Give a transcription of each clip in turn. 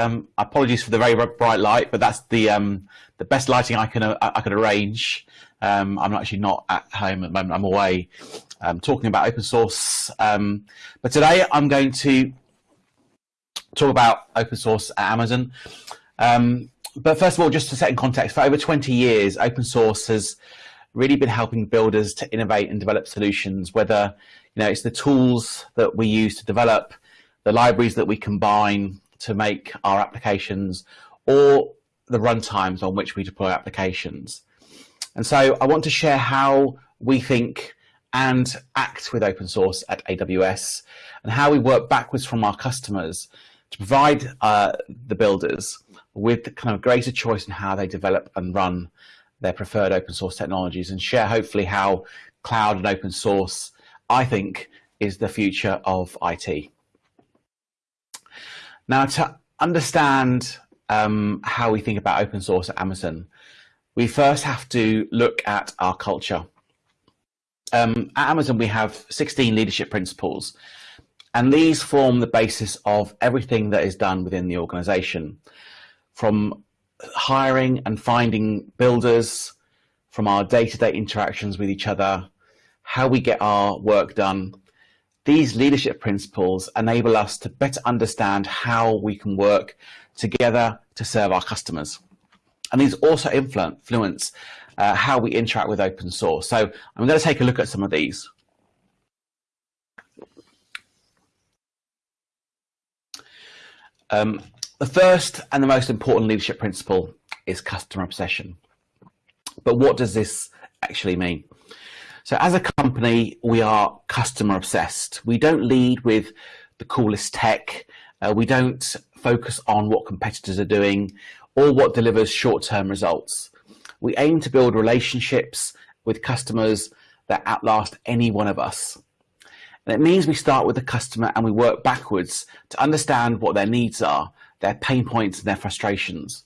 Um, apologies for the very bright light, but that's the um, the best lighting I can uh, I can arrange. Um, I'm actually not at home at the moment. I'm away um, talking about open source. Um, but today I'm going to talk about open source at Amazon. Um, but first of all, just to set in context, for over 20 years, open source has really been helping builders to innovate and develop solutions, whether you know it's the tools that we use to develop, the libraries that we combine, to make our applications or the runtimes on which we deploy applications. And so I want to share how we think and act with open source at AWS and how we work backwards from our customers to provide uh, the builders with kind of greater choice in how they develop and run their preferred open source technologies and share hopefully how cloud and open source, I think, is the future of IT. Now, to understand um, how we think about open source at Amazon, we first have to look at our culture. Um, at Amazon, we have 16 leadership principles, and these form the basis of everything that is done within the organization, from hiring and finding builders, from our day-to-day -day interactions with each other, how we get our work done, these leadership principles enable us to better understand how we can work together to serve our customers. And these also influence uh, how we interact with open source. So I'm going to take a look at some of these. Um, the first and the most important leadership principle is customer obsession. But what does this actually mean? So as a company, we are customer obsessed. We don't lead with the coolest tech. Uh, we don't focus on what competitors are doing or what delivers short-term results. We aim to build relationships with customers that outlast any one of us. And it means we start with the customer and we work backwards to understand what their needs are, their pain points and their frustrations.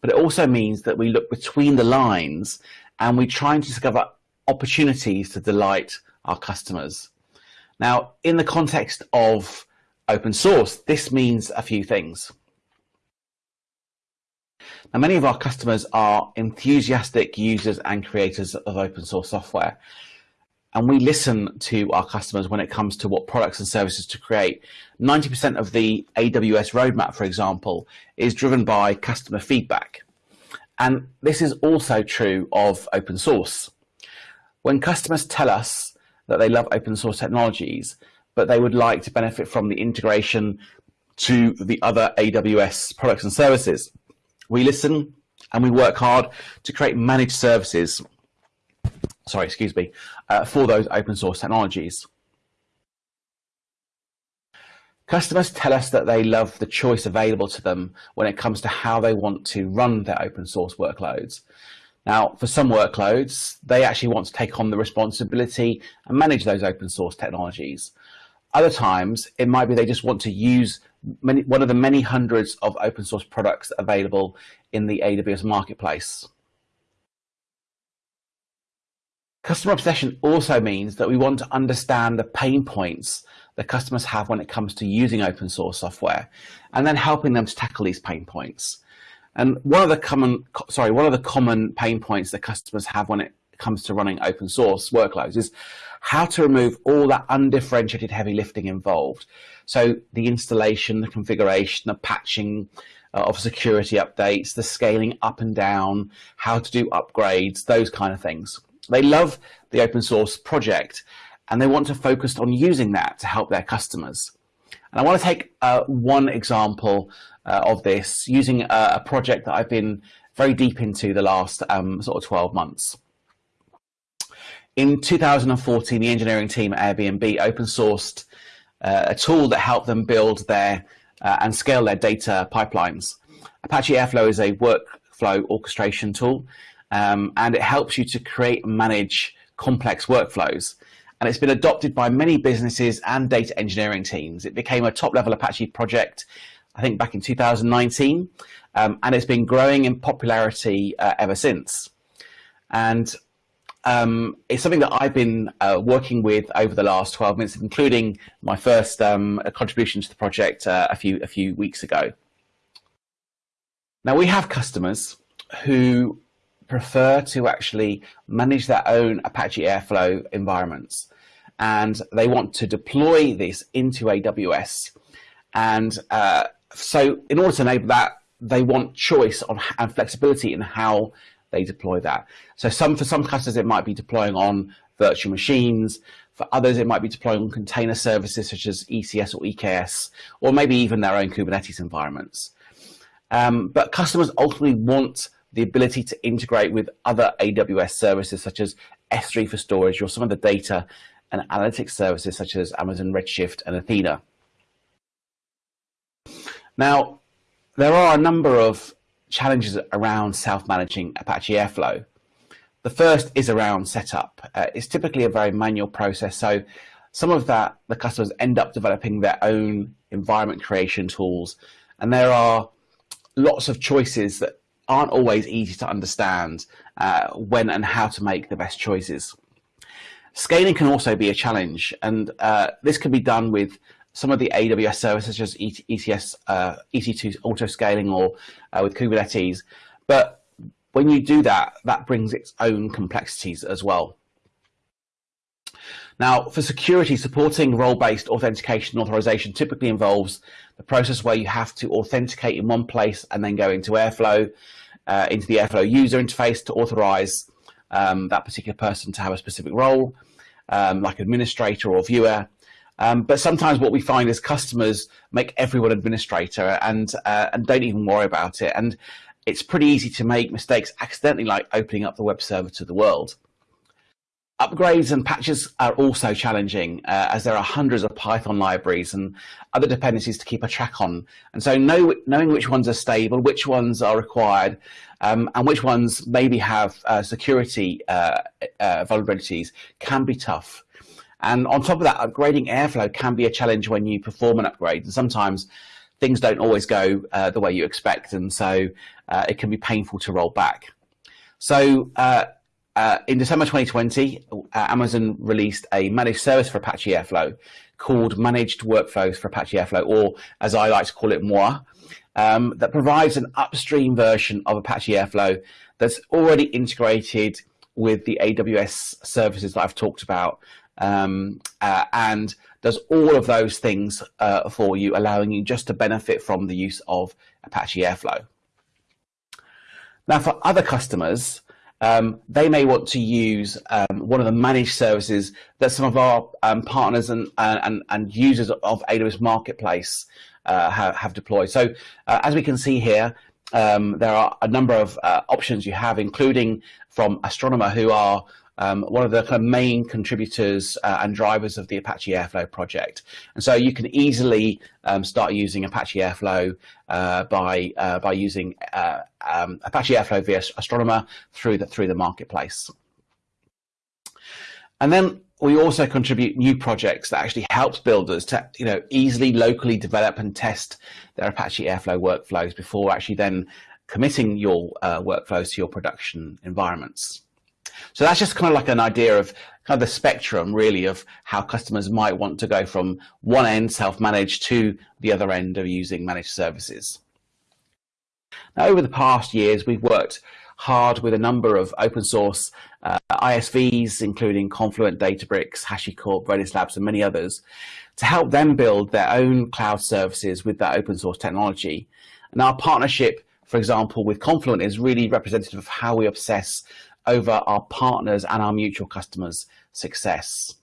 But it also means that we look between the lines and we try and discover opportunities to delight our customers. Now, in the context of open source, this means a few things. Now, many of our customers are enthusiastic users and creators of open source software. And we listen to our customers when it comes to what products and services to create. 90% of the AWS roadmap, for example, is driven by customer feedback. And this is also true of open source. When customers tell us that they love open source technologies, but they would like to benefit from the integration to the other AWS products and services, we listen and we work hard to create managed services, sorry, excuse me, uh, for those open source technologies. Customers tell us that they love the choice available to them when it comes to how they want to run their open source workloads. Now, for some workloads, they actually want to take on the responsibility and manage those open source technologies. Other times, it might be they just want to use many, one of the many hundreds of open source products available in the AWS marketplace. Customer obsession also means that we want to understand the pain points that customers have when it comes to using open source software and then helping them to tackle these pain points. And one of the common, sorry, one of the common pain points that customers have when it comes to running open source workloads is how to remove all that undifferentiated heavy lifting involved. So the installation, the configuration, the patching uh, of security updates, the scaling up and down, how to do upgrades, those kind of things. They love the open source project and they want to focus on using that to help their customers. And I want to take uh, one example uh, of this using a, a, project that I've been very deep into the last um, sort of 12 months. In 2014, the engineering team at Airbnb open sourced uh, a tool that helped them build their uh, and scale their data pipelines. Apache Airflow is a workflow orchestration tool, um, and it helps you to create and manage complex workflows and it's been adopted by many businesses and data engineering teams. It became a top level Apache project, I think back in 2019, um, and it's been growing in popularity uh, ever since. And um, it's something that I've been uh, working with over the last 12 months, including my first um, contribution to the project uh, a few a few weeks ago. Now we have customers who prefer to actually manage their own Apache Airflow environments and they want to deploy this into AWS. And uh, so in order to enable that, they want choice on, and flexibility in how they deploy that. So some for some customers, it might be deploying on virtual machines. For others, it might be deploying on container services such as ECS or EKS, or maybe even their own Kubernetes environments. Um, but customers ultimately want the ability to integrate with other AWS services such as S3 for storage or some of the data and analytics services such as Amazon Redshift and Athena. Now, there are a number of challenges around self-managing Apache Airflow. The first is around setup. Uh, it's typically a very manual process, so some of that the customers end up developing their own environment creation tools, and there are lots of choices that aren't always easy to understand uh, when and how to make the best choices. Scaling can also be a challenge, and uh, this can be done with some of the AWS services, such as ECS, uh, EC2 auto scaling, or uh, with Kubernetes. But when you do that, that brings its own complexities as well. Now, for security, supporting role-based authentication and authorization typically involves the process where you have to authenticate in one place and then go into Airflow, uh, into the Airflow user interface to authorize um, that particular person to have a specific role, um, like administrator or viewer. Um, but sometimes what we find is customers make everyone administrator and uh, and don't even worry about it. And it's pretty easy to make mistakes accidentally, like opening up the web server to the world. Upgrades and patches are also challenging uh, as there are hundreds of Python libraries and other dependencies to keep a track on. And so know, knowing which ones are stable, which ones are required, um, and which ones maybe have uh, security uh, uh vulnerabilities can be tough. And on top of that, upgrading Airflow can be a challenge when you perform an upgrade. And sometimes things don't always go uh, the way you expect. And so uh, it can be painful to roll back. So uh, in December 2020, uh, Amazon released a managed service for Apache Airflow called Managed Workflows for Apache Airflow, or as I like to call it, MOA, um, that provides an upstream version of Apache Airflow that's already integrated with the AWS services that I've talked about um, uh, and does all of those things uh, for you, allowing you just to benefit from the use of Apache Airflow. Now, for other customers, um, they may want to use um, one of the managed services that some of our um, partners and, and, and users of AWS Marketplace uh, have, have, deployed. So uh, as we can see here, um, there are a number of uh, options you have, including from Astronomer, who are um, one of the kind of main contributors uh, and drivers of the Apache Airflow project. And so you can easily um, start using Apache Airflow uh, by uh, by using uh, um, Apache Airflow via Astronomer through the through the marketplace. And then we also contribute new projects that actually helps builders to you know easily locally develop and test their Apache Airflow workflows before actually then committing your uh, workflows to your production environments. So that's just kind of like an idea of kind of the spectrum really of how customers might want to go from one end self-managed to the other end of using managed services. Now over the past years we've worked hard with a number of open source uh, ISVs including Confluent, Databricks, HashiCorp, Redis Labs and many others to help them build their own cloud services with that open source technology. And our partnership for example, with Confluent is really representative of how we obsess over our partners and our mutual customers' success.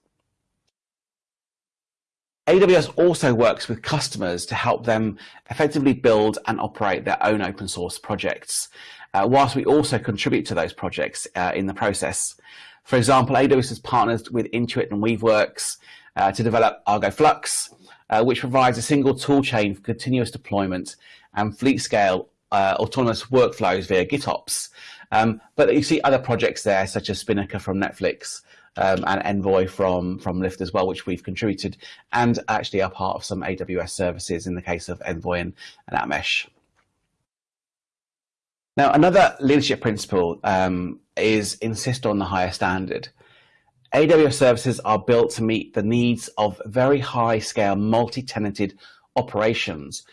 AWS also works with customers to help them effectively build and operate their own open source projects, uh, whilst we also contribute to those projects uh, in the process. For example, AWS has partnered with Intuit and Weaveworks uh, to develop Argo Flux, uh, which provides a single toolchain for continuous deployment and fleet scale uh, autonomous workflows via GitOps. Um, but you see other projects there, such as Spinnaker from Netflix um, and Envoy from, from Lyft as well, which we've contributed and actually are part of some AWS services in the case of Envoy and, and App Mesh. Now, another leadership principle um, is insist on the higher standard. AWS services are built to meet the needs of very high scale multi-tenanted operations.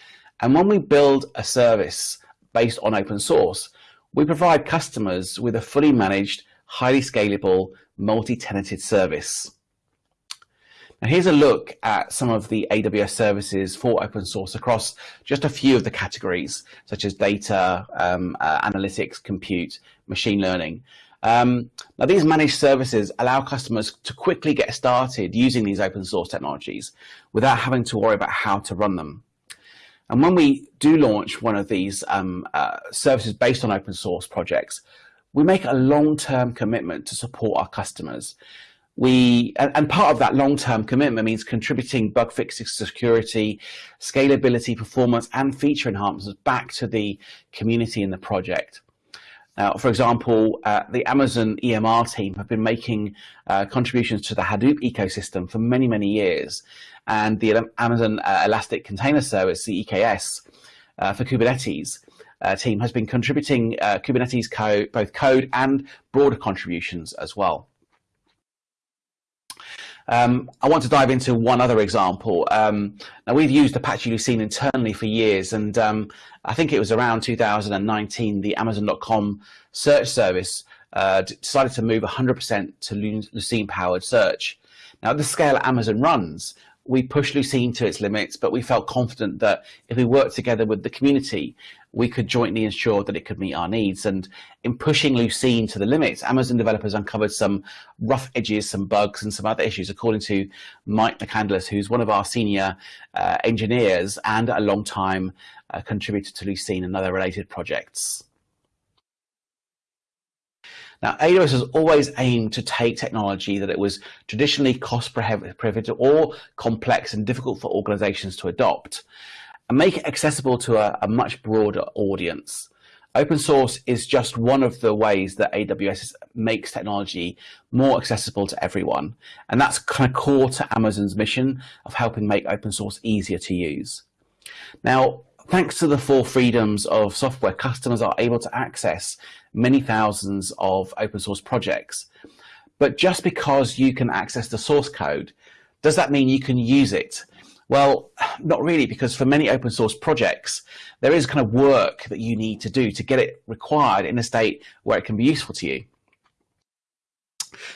And when we build a service based on open source, we provide customers with a fully managed, highly scalable, multi-tenanted service. Now here's a look at some of the AWS services for open source across just a few of the categories, such as data, um, uh, analytics, compute, machine learning. Um, now these managed services allow customers to quickly get started using these open source technologies without having to worry about how to run them. And when we do launch one of these um, uh, services based on open source projects, we make a long-term commitment to support our customers. We and part of that long-term commitment means contributing bug fixes, security, scalability, performance, and feature enhancements back to the community in the project. Now, for example, uh, the Amazon EMR team have been making uh, contributions to the Hadoop ecosystem for many, many years. And the Amazon uh, Elastic Container Service, EKS, uh, for Kubernetes uh, team has been contributing uh, Kubernetes code, both code and broader contributions as well. Um, I want to dive into one other example. Um, now we've used Apache Lucene internally for years, and um, I think it was around 2019 the Amazon.com search service uh, decided to move 100% to Lucene-powered search. Now, at the scale Amazon runs, we pushed Lucene to its limits, but we felt confident that if we worked together with the community, we could jointly ensure that it could meet our needs. And in pushing Lucene to the limits, Amazon developers uncovered some rough edges, some bugs, and some other issues, according to Mike McCandless, who's one of our senior uh, engineers and a long time uh, contributor to Lucene and other related projects. Now, AWS has always aimed to take technology that it was traditionally cost prohibitive or complex and difficult for organizations to adopt and make it accessible to a, a much broader audience. Open source is just one of the ways that AWS makes technology more accessible to everyone. And that's kind of core to Amazon's mission of helping make open source easier to use. Now, Thanks to the four freedoms of software, customers are able to access many thousands of open source projects. But just because you can access the source code, does that mean you can use it? Well, not really, because for many open source projects, there is kind of work that you need to do to get it required in a state where it can be useful to you.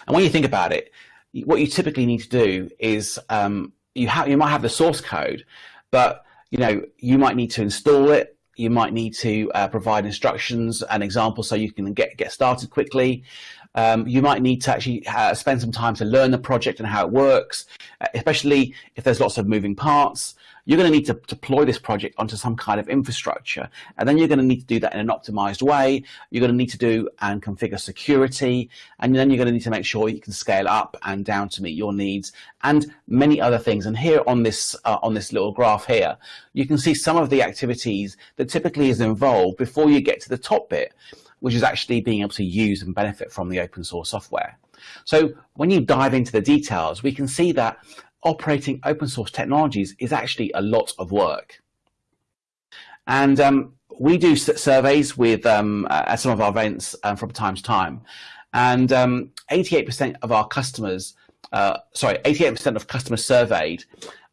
And when you think about it, what you typically need to do is um, you, you might have the source code, but you know, you might need to install it. You might need to uh, provide instructions and examples so you can get, get started quickly. Um, you might need to actually uh, spend some time to learn the project and how it works, uh, especially if there's lots of moving parts you're going to need to deploy this project onto some kind of infrastructure. And then you're going to need to do that in an optimized way. You're going to need to do and configure security. And then you're going to need to make sure you can scale up and down to meet your needs and many other things. And here on this, uh, on this little graph here, you can see some of the activities that typically is involved before you get to the top bit, which is actually being able to use and benefit from the open source software. So when you dive into the details, we can see that operating open source technologies is actually a lot of work. And um, we do surveys with um, at some of our events um, from time to time. And 88% um, of our customers, uh, sorry, 88% of customers surveyed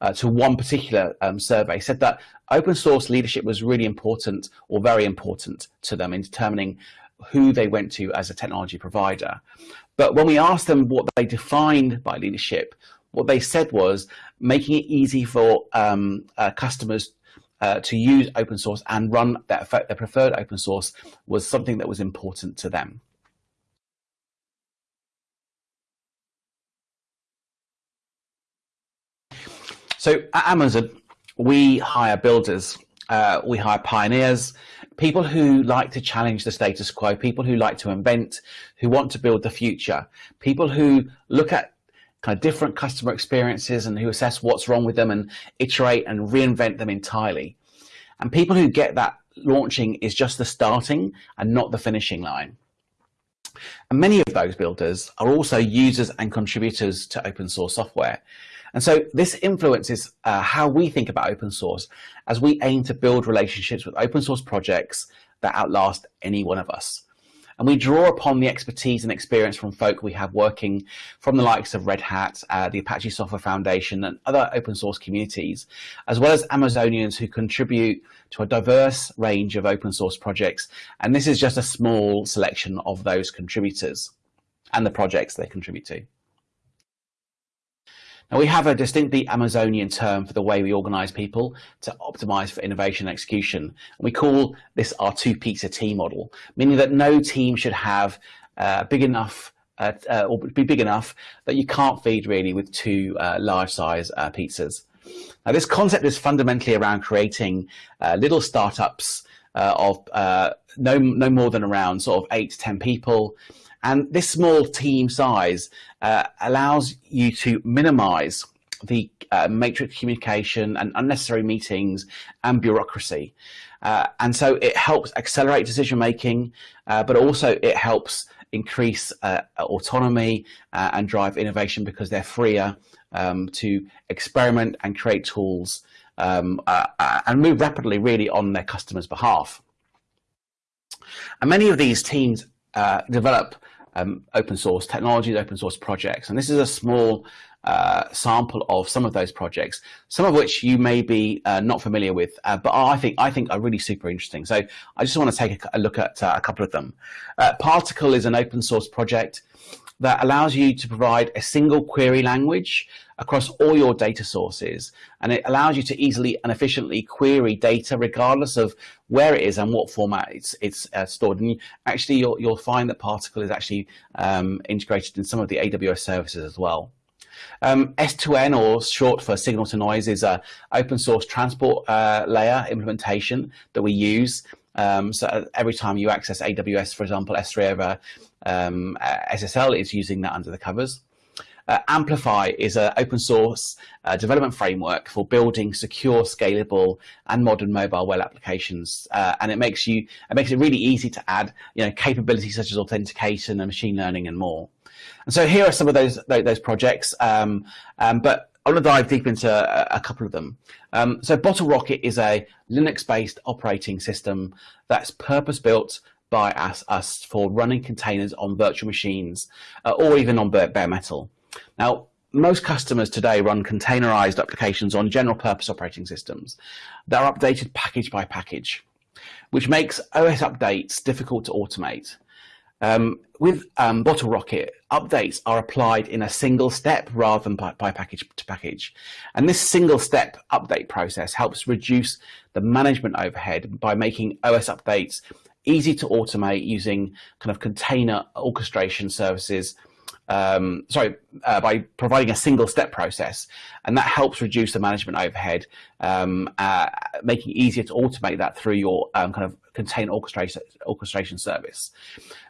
uh, to one particular um, survey said that open source leadership was really important or very important to them in determining who they went to as a technology provider. But when we asked them what they defined by leadership, what they said was making it easy for um, uh, customers uh, to use open source and run their, their preferred open source was something that was important to them. So at Amazon, we hire builders, uh, we hire pioneers, people who like to challenge the status quo, people who like to invent, who want to build the future, people who look at kind of different customer experiences and who assess what's wrong with them and iterate and reinvent them entirely. And people who get that launching is just the starting and not the finishing line. And many of those builders are also users and contributors to open source software. And so this influences uh, how we think about open source as we aim to build relationships with open source projects that outlast any one of us. And we draw upon the expertise and experience from folk we have working from the likes of Red Hat, uh, the Apache Software Foundation, and other open source communities, as well as Amazonians who contribute to a diverse range of open source projects. And this is just a small selection of those contributors and the projects they contribute to. Now we have a distinctly Amazonian term for the way we organize people to optimize for innovation and execution. And we call this our two pizza team model, meaning that no team should have uh, big enough uh, uh, or be big enough that you can't feed really with two uh, large size uh, pizzas. Now this concept is fundamentally around creating little startups of no, no more than around sort of eight to 10 people and this small team size uh, allows you to minimize the uh, matrix communication and unnecessary meetings and bureaucracy. Uh, and so it helps accelerate decision making, uh, but also it helps increase uh, autonomy uh, and drive innovation because they're freer um, to experiment and create tools um, and move rapidly really on their customers' behalf. And many of these teams develop um, open source technologies, open source projects. And this is a small uh, sample of some of those projects, some of which you may be uh, not familiar with, uh, but I think I think are really super interesting. So I just want to take a, a look at uh, a couple of them. Uh, PartiQL is an open source project that allows you to provide a single query language across all your data sources. And it allows you to easily and efficiently query data regardless of where it is and what format it's, it's uh, stored. And you, actually, you'll, you'll find that PartiQL is actually um, integrated in some of the AWS services as well. Um, S2N, or short for signal to noise, is a open source transport uh, layer implementation that we use. Um, so every time you access AWS, for example, S3 over um, SSL is using that under the covers. Uh, Amplify is an open source uh, development framework for building secure, scalable, and modern mobile web applications. Uh, and it makes you it makes it really easy to add you know capabilities such as authentication and machine learning and more. And so here are some of those those projects. Um, um, but I want to dive deep into a, a couple of them. Um, so Bottlerocket is a Linux-based operating system that's purpose-built by us, us for running containers on virtual machines uh, or even on bare metal. Now, most customers today run containerized applications on general purpose operating systems that are updated package by package, which makes OS updates difficult to automate. Um, with um, Bottlerocket, updates are applied in a single step rather than by, by, package to package. And this single step update process helps reduce the management overhead by making OS updates easy to automate using kind of container orchestration services um, sorry, uh, by providing a single step process. And that helps reduce the management overhead, um, uh, making it easier to automate that through your um, kind of container orchestration, orchestration service.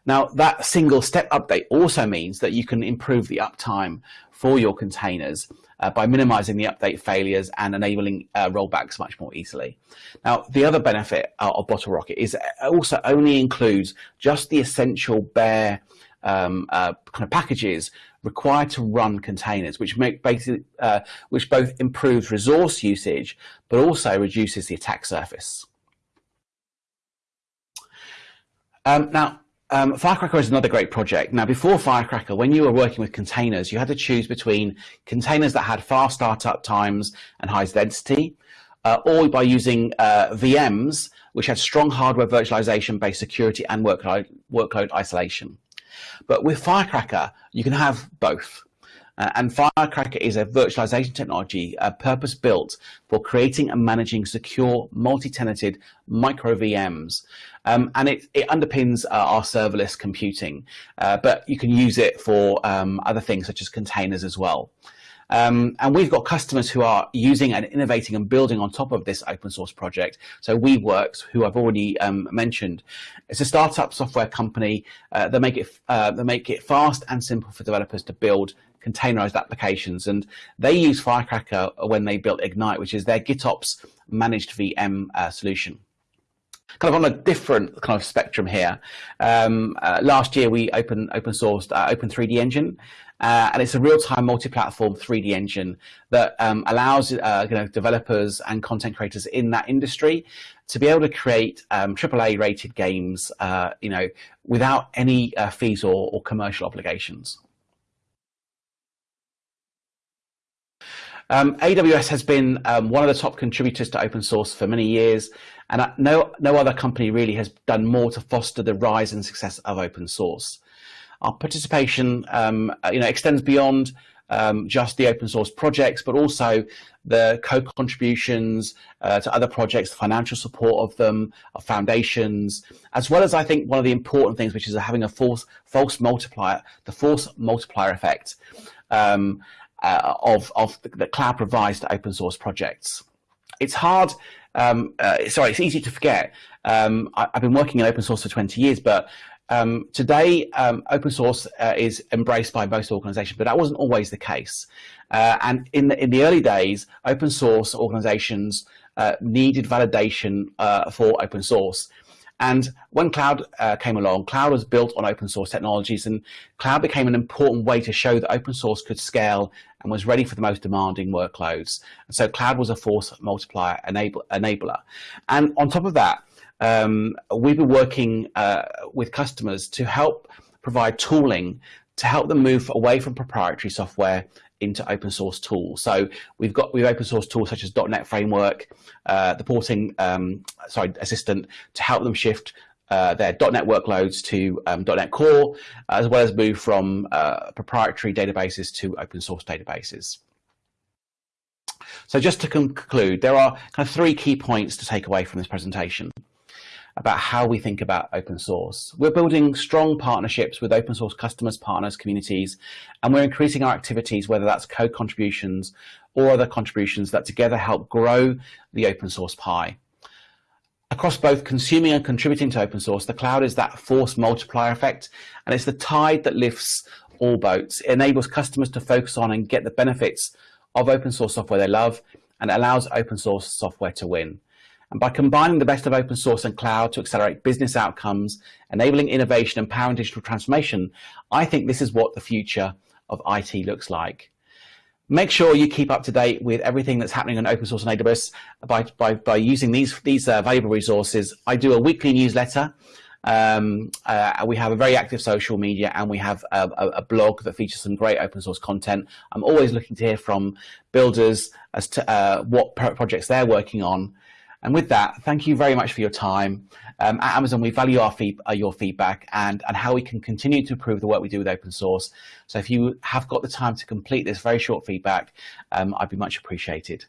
Now, that single step update also means that you can improve the uptime for your containers uh, by minimizing the update failures and enabling uh, rollbacks much more easily. Now, the other benefit uh, of Bottlerocket is it also only includes just the essential bare um, uh, kind of packages required to run containers, which make basically uh, which both improves resource usage but also reduces the attack surface. Um, now, um, Firecracker is another great project. Now, before Firecracker, when you were working with containers, you had to choose between containers that had fast startup times and high density, uh, or by using uh, VMs, which had strong hardware virtualization based security and workload, workload isolation. But with Firecracker, you can have both. Uh, and Firecracker is a virtualization technology uh, purpose built for creating and managing secure multi-tenanted micro VMs. Um, and it, it underpins uh, our serverless computing, uh, but you can use it for um, other things such as containers as well. Um, and we've got customers who are using and innovating and building on top of this open source project. So Weaveworks, who I've already um, mentioned, it's a startup software company uh, that make it uh, that make it fast and simple for developers to build containerized applications. And they use Firecracker when they built Ignite, which is their GitOps managed VM uh, solution. kind of on a different kind of spectrum here. Um, uh, last year we open open sourced uh, Open 3D Engine, uh, and it's a real-time multi-platform 3D engine that um, allows uh, you know developers and content creators in that industry to be able to create um, AAA rated games, uh, you know, without any uh, fees or, or commercial obligations. Um, AWS has been um, one of the top contributors to open source for many years, and uh, no, no other company really has done more to foster the rise and success of open source. Our participation um, uh, you know, extends beyond um, just the open source projects, but also the co-contributions uh, to other projects, the financial support of them, of foundations, as well as I think one of the important things, which is having a false, false multiplier, the force multiplier effect. Um, uh, of, of the, the, cloud provides open source projects. It's hard, um, uh, sorry, it's easy to forget. Um, I, have been working in open source for 20 years, but um, today um, open source uh, is embraced by most organizations, but that wasn't always the case. Uh, and in the, in the early days, open source organizations uh, needed validation uh, for open source. And when cloud uh, came along, cloud was built on open source technologies and cloud became an important way to show that open source could scale and was ready for the most demanding workloads. And so cloud was a force multiplier enable, enabler. And on top of that, um, we've been working uh, with customers to help provide tooling to help them move away from proprietary software into open source tools. So we've got we've open source tools such as .NET Framework, uh, the porting um, sorry assistant to help them shift uh, their .NET workloads to um, .NET Core, as well as move from uh, proprietary databases to open source databases. So just to conclude, there are kind of three key points to take away from this presentation about how we think about open source. We're building strong partnerships with open source customers, partners, communities, and we're increasing our activities, whether that's code contributions or other contributions that together help grow the open source pie. Across both consuming and contributing to open source, the cloud is that force multiplier effect, and it's the tide that lifts all boats. It enables customers to focus on and get the benefits of open source software they love, and allows open source software to win. And by combining the best of open source and cloud to accelerate business outcomes, enabling innovation, and powering digital transformation, I think this is what the future of IT looks like. Make sure you keep up to date with everything that's happening on open source and AWS by, by, by using these, these uh, valuable resources. I do a weekly newsletter. Um, uh, we have a very active social media and we have a, a, a, blog that features some great open source content. I'm always looking to hear from builders as to uh, what projects they're working on and with that, thank you very much for your time. Um, at Amazon, we value our uh, your feedback and, and how we can continue to improve the work we do with open source. So if you have got the time to complete this very short feedback, um, I'd be much appreciated.